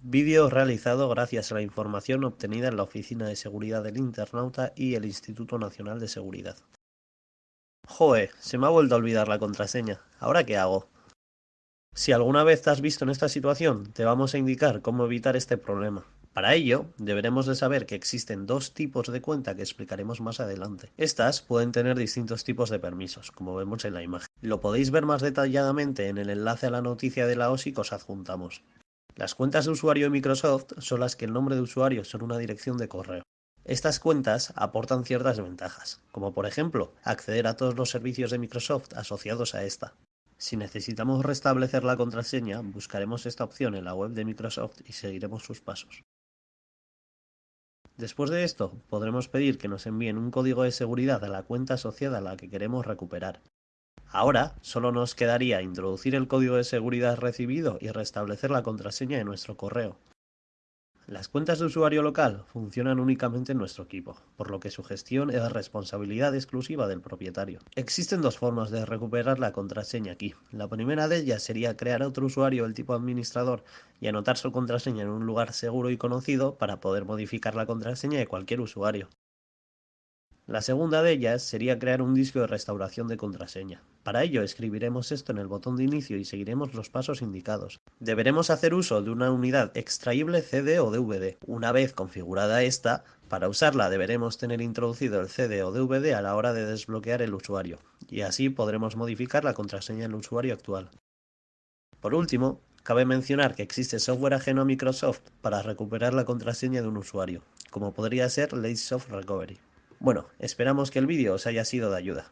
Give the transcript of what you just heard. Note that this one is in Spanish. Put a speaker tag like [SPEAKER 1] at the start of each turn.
[SPEAKER 1] Vídeo realizado gracias a la información obtenida en la Oficina de Seguridad del Internauta y el Instituto Nacional de Seguridad. Joe, se me ha vuelto a olvidar la contraseña. ¿Ahora qué hago? Si alguna vez te has visto en esta situación, te vamos a indicar cómo evitar este problema. Para ello, deberemos de saber que existen dos tipos de cuenta que explicaremos más adelante. Estas pueden tener distintos tipos de permisos, como vemos en la imagen. Lo podéis ver más detalladamente en el enlace a la noticia de la OSI que os adjuntamos. Las cuentas de usuario de Microsoft son las que el nombre de usuario son una dirección de correo. Estas cuentas aportan ciertas ventajas, como por ejemplo acceder a todos los servicios de Microsoft asociados a esta. Si necesitamos restablecer la contraseña, buscaremos esta opción en la web de Microsoft y seguiremos sus pasos. Después de esto, podremos pedir que nos envíen un código de seguridad a la cuenta asociada a la que queremos recuperar. Ahora solo nos quedaría introducir el código de seguridad recibido y restablecer la contraseña de nuestro correo. Las cuentas de usuario local funcionan únicamente en nuestro equipo, por lo que su gestión es responsabilidad exclusiva del propietario. Existen dos formas de recuperar la contraseña aquí. La primera de ellas sería crear otro usuario del tipo administrador y anotar su contraseña en un lugar seguro y conocido para poder modificar la contraseña de cualquier usuario. La segunda de ellas sería crear un disco de restauración de contraseña. Para ello escribiremos esto en el botón de inicio y seguiremos los pasos indicados. Deberemos hacer uso de una unidad extraíble CD o DVD. Una vez configurada esta, para usarla deberemos tener introducido el CD o DVD a la hora de desbloquear el usuario, y así podremos modificar la contraseña del usuario actual. Por último, cabe mencionar que existe software ajeno a Microsoft para recuperar la contraseña de un usuario, como podría ser Soft Recovery. Bueno, esperamos que el vídeo os haya sido de ayuda.